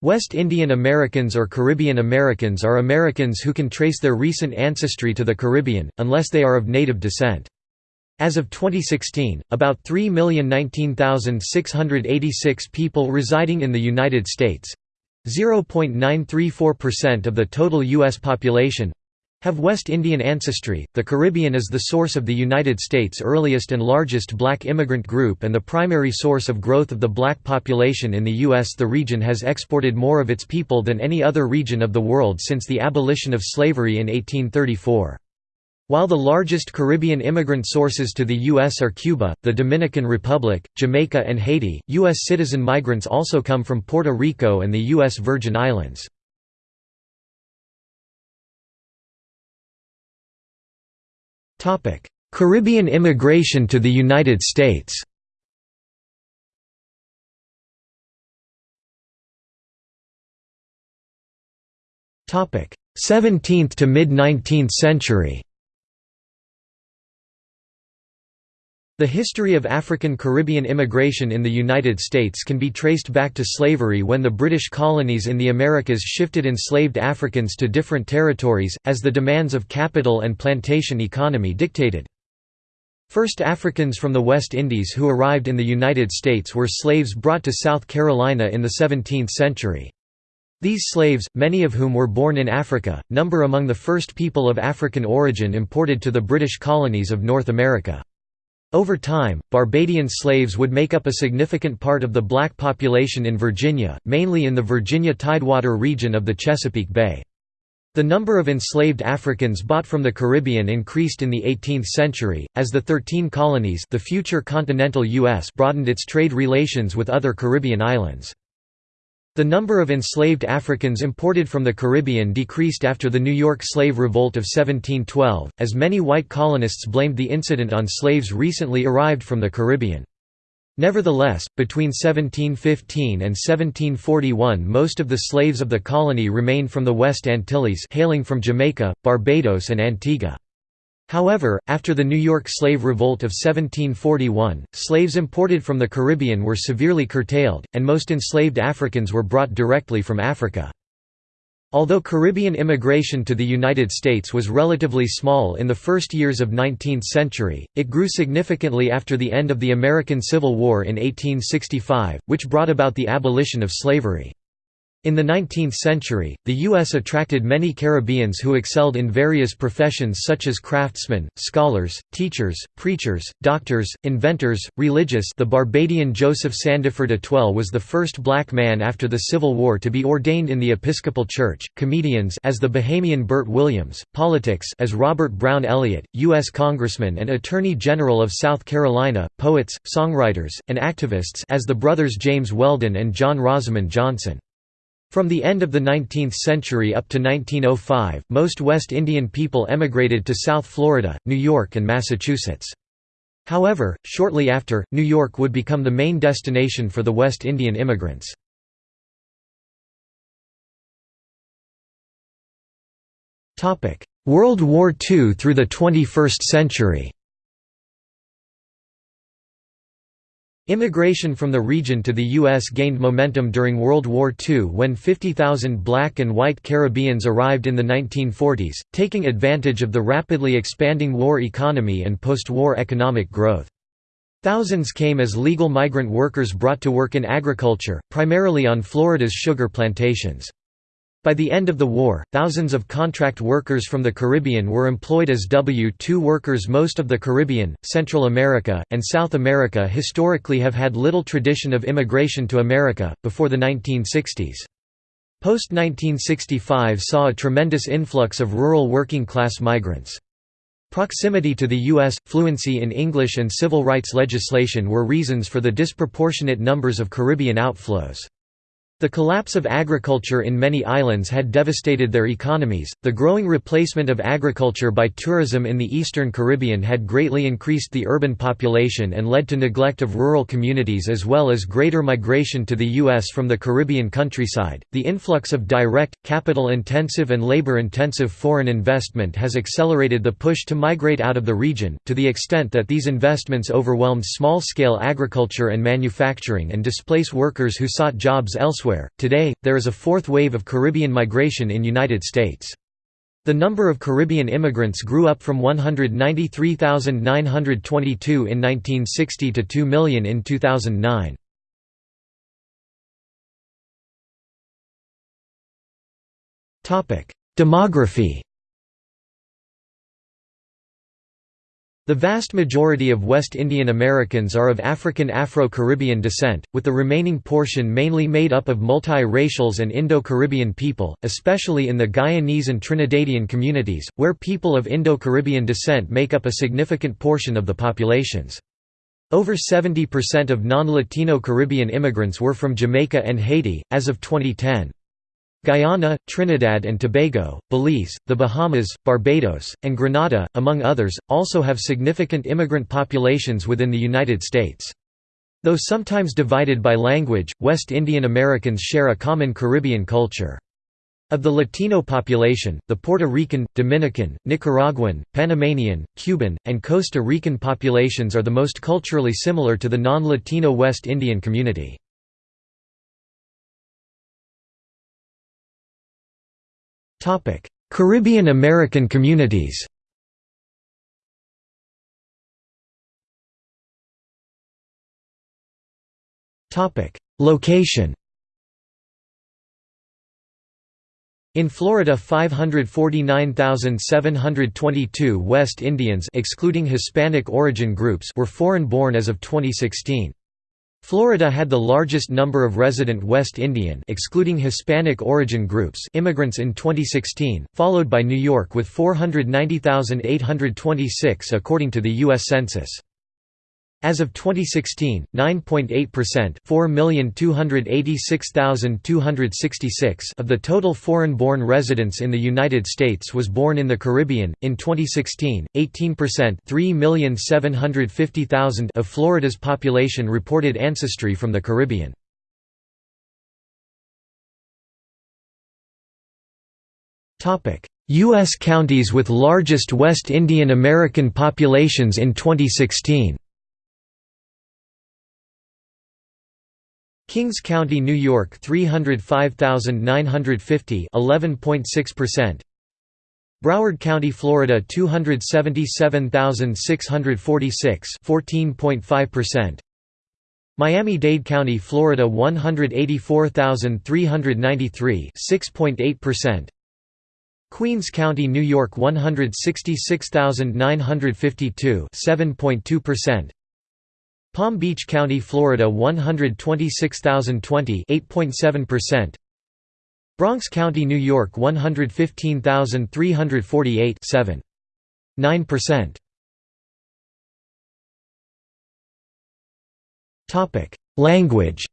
West Indian Americans or Caribbean Americans are Americans who can trace their recent ancestry to the Caribbean, unless they are of native descent. As of 2016, about 3,019,686 people residing in the United States 0.934% of the total U.S. population have West Indian ancestry. The Caribbean is the source of the United States' earliest and largest black immigrant group and the primary source of growth of the black population in the U.S. The region has exported more of its people than any other region of the world since the abolition of slavery in 1834. While the largest Caribbean immigrant sources to the U.S. are Cuba, the Dominican Republic, Jamaica and Haiti, U.S. citizen migrants also come from Puerto Rico and the U.S. Virgin Islands. Caribbean immigration to the United States. 17th to mid 19th century. The history of African-Caribbean immigration in the United States can be traced back to slavery when the British colonies in the Americas shifted enslaved Africans to different territories, as the demands of capital and plantation economy dictated. First Africans from the West Indies who arrived in the United States were slaves brought to South Carolina in the 17th century. These slaves, many of whom were born in Africa, number among the first people of African origin imported to the British colonies of North America. Over time, Barbadian slaves would make up a significant part of the black population in Virginia, mainly in the Virginia Tidewater region of the Chesapeake Bay. The number of enslaved Africans bought from the Caribbean increased in the 18th century, as the Thirteen Colonies the future continental U.S. broadened its trade relations with other Caribbean islands. The number of enslaved Africans imported from the Caribbean decreased after the New York Slave Revolt of 1712, as many white colonists blamed the incident on slaves recently arrived from the Caribbean. Nevertheless, between 1715 and 1741 most of the slaves of the colony remained from the West Antilles hailing from Jamaica, Barbados and Antigua. However, after the New York Slave Revolt of 1741, slaves imported from the Caribbean were severely curtailed, and most enslaved Africans were brought directly from Africa. Although Caribbean immigration to the United States was relatively small in the first years of 19th century, it grew significantly after the end of the American Civil War in 1865, which brought about the abolition of slavery. In the 19th century, the U.S. attracted many Caribbeans who excelled in various professions such as craftsmen, scholars, teachers, preachers, doctors, inventors, religious the Barbadian Joseph Sandiford Atwell was the first black man after the Civil War to be ordained in the Episcopal Church, comedians as the Bahamian Bert Williams, politics as Robert Brown Elliott, U.S. Congressman and Attorney General of South Carolina, poets, songwriters, and activists as the brothers James Weldon and John Rosamond Johnson. From the end of the 19th century up to 1905, most West Indian people emigrated to South Florida, New York and Massachusetts. However, shortly after, New York would become the main destination for the West Indian immigrants. World War II through the 21st century Immigration from the region to the U.S. gained momentum during World War II when 50,000 black and white Caribbeans arrived in the 1940s, taking advantage of the rapidly expanding war economy and post-war economic growth. Thousands came as legal migrant workers brought to work in agriculture, primarily on Florida's sugar plantations. By the end of the war, thousands of contract workers from the Caribbean were employed as W-2 workers Most of the Caribbean, Central America, and South America historically have had little tradition of immigration to America, before the 1960s. Post-1965 saw a tremendous influx of rural working-class migrants. Proximity to the U.S., fluency in English and civil rights legislation were reasons for the disproportionate numbers of Caribbean outflows. The collapse of agriculture in many islands had devastated their economies. The growing replacement of agriculture by tourism in the eastern Caribbean had greatly increased the urban population and led to neglect of rural communities as well as greater migration to the U.S. from the Caribbean countryside. The influx of direct, capital intensive, and labor intensive foreign investment has accelerated the push to migrate out of the region, to the extent that these investments overwhelmed small scale agriculture and manufacturing and displace workers who sought jobs elsewhere elsewhere. Today, there is a fourth wave of Caribbean migration in United States. The number of Caribbean immigrants grew up from 193,922 in 1960 to 2 million in 2009. Demography The vast majority of West Indian Americans are of African Afro-Caribbean descent, with the remaining portion mainly made up of multi-racials and Indo-Caribbean people, especially in the Guyanese and Trinidadian communities, where people of Indo-Caribbean descent make up a significant portion of the populations. Over 70% of non-Latino Caribbean immigrants were from Jamaica and Haiti, as of 2010. Guyana, Trinidad and Tobago, Belize, the Bahamas, Barbados, and Grenada, among others, also have significant immigrant populations within the United States. Though sometimes divided by language, West Indian Americans share a common Caribbean culture. Of the Latino population, the Puerto Rican, Dominican, Nicaraguan, Panamanian, Cuban, and Costa Rican populations are the most culturally similar to the non-Latino West Indian community. Caribbean American communities Location In Florida 549,722 West Indians excluding Hispanic origin groups were foreign-born as of 2016. Florida had the largest number of resident West Indian excluding Hispanic origin groups immigrants in 2016, followed by New York with 490,826 according to the U.S. Census. As of 2016, 9.8% 4,286,266 of the total foreign-born residents in the United States was born in the Caribbean. In 2016, 18% 3,750,000 of Florida's population reported ancestry from the Caribbean. U.S. counties with largest West Indian American populations in 2016 Kings County, New York 305,950 11.6%. Broward County, Florida 277,646 14.5%. Miami-Dade County, Florida 184,393 6.8%. Queens County, New York 166,952 7.2%. Palm Beach County, Florida 126,020 8.7%. Bronx County, New York 115,348 7. 9%. Topic: Language.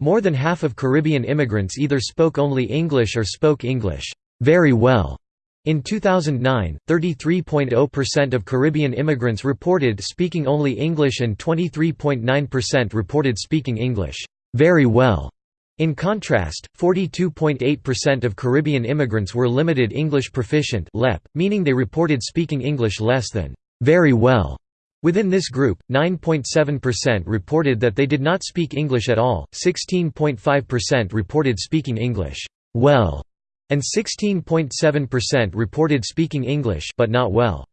More than half of Caribbean immigrants either spoke only English or spoke English very well. In 2009, 33.0% of Caribbean immigrants reported speaking only English and 23.9% reported speaking English very well. In contrast, 42.8% of Caribbean immigrants were limited English proficient (LEP), meaning they reported speaking English less than very well. Within this group, 9.7% reported that they did not speak English at all, 16.5% reported speaking English well, and 16.7% reported speaking English but not well.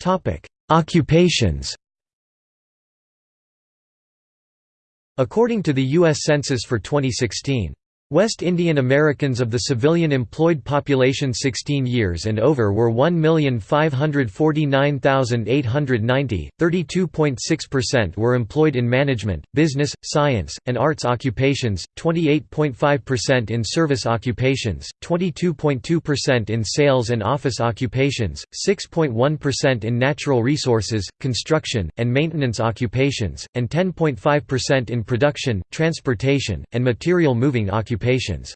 Topic: Occupations. According to the US Census for 2016, West Indian Americans of the civilian employed population 16 years and over were 1,549,890, 32.6% were employed in management, business, science, and arts occupations, 28.5% in service occupations, 22.2% in sales and office occupations, 6.1% in natural resources, construction, and maintenance occupations, and 10.5% in production, transportation, and material moving occupations occupations.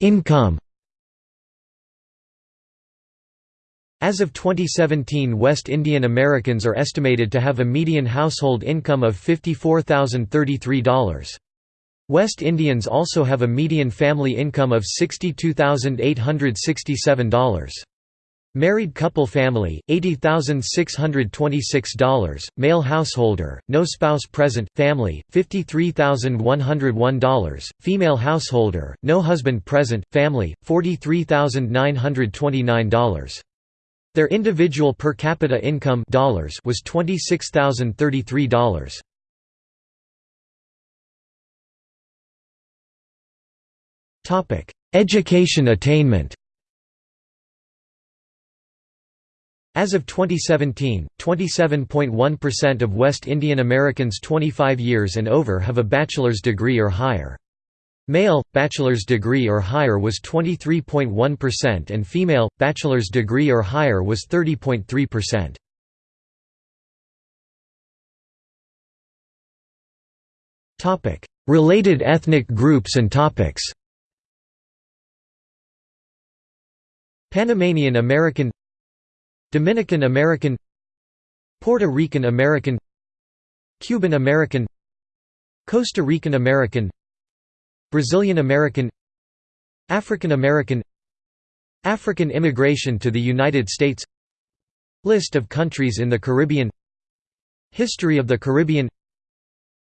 Income As of 2017 West Indian Americans are estimated to have a median household income of $54,033. West Indians also have a median family income of $62,867. Married couple family, $80,626, male householder, no spouse present, family, $53,101, female householder, no husband present, family, $43,929. Their individual per capita income dollars was $26,033. Education attainment As of 2017, 27.1% of West Indian Americans 25 years and over have a bachelor's degree or higher. Male, bachelor's degree or higher was 23.1% and female, bachelor's degree or higher was 30.3%. Related ethnic groups and topics Panamanian American Dominican American Puerto Rican American Cuban American Costa Rican American Brazilian American African American African immigration to the United States List of countries in the Caribbean History of the Caribbean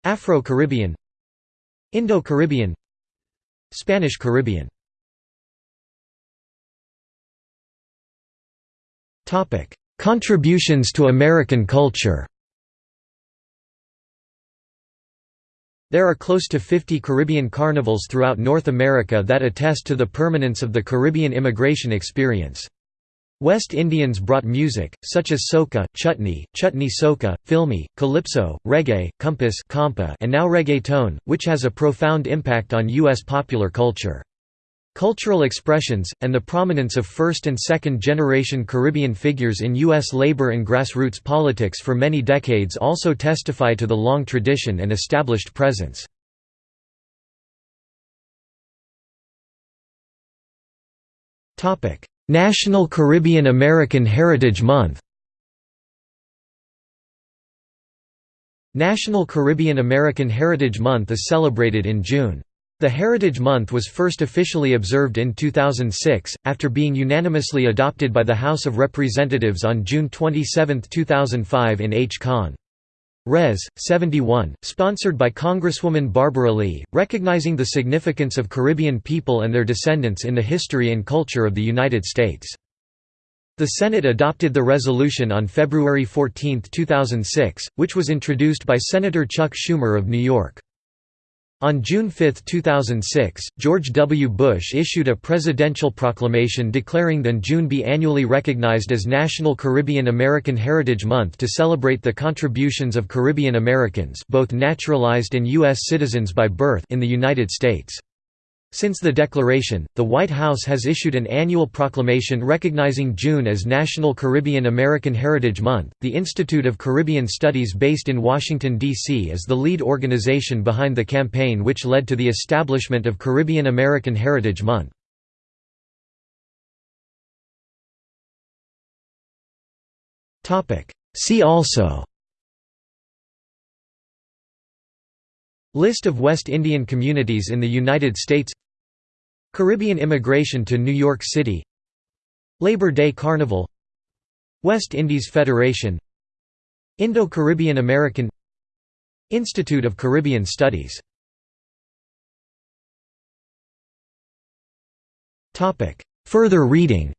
Afro-Caribbean Indo-Caribbean Spanish Caribbean Topic: Contributions to American culture. There are close to 50 Caribbean carnivals throughout North America that attest to the permanence of the Caribbean immigration experience. West Indians brought music, such as soca, chutney, chutney soca, filmi, calypso, reggae, compas and now reggaeton, which has a profound impact on U.S. popular culture. Cultural expressions, and the prominence of first- and second-generation Caribbean figures in U.S. labor and grassroots politics for many decades also testify to the long tradition and established presence. National Caribbean American Heritage Month National Caribbean American Heritage Month is celebrated in June. The Heritage Month was first officially observed in 2006, after being unanimously adopted by the House of Representatives on June 27, 2005 in H. Con. Res. 71, sponsored by Congresswoman Barbara Lee, recognizing the significance of Caribbean people and their descendants in the history and culture of the United States. The Senate adopted the resolution on February 14, 2006, which was introduced by Senator Chuck Schumer of New York. On June 5, 2006, George W. Bush issued a presidential proclamation declaring that June be annually recognized as National Caribbean American Heritage Month to celebrate the contributions of Caribbean Americans both naturalized and U.S. citizens by birth in the United States. Since the declaration, the White House has issued an annual proclamation recognizing June as National Caribbean American Heritage Month. The Institute of Caribbean Studies, based in Washington, D.C., is the lead organization behind the campaign which led to the establishment of Caribbean American Heritage Month. See also List of West Indian communities in the United States. Caribbean immigration to New York City. Labor Day Carnival. West Indies Federation. Indo-Caribbean American. Institute of Caribbean Studies. Further reading.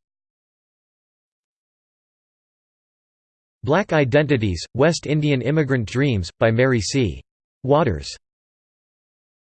Black Identities, West Indian Immigrant Dreams, by Mary C. Waters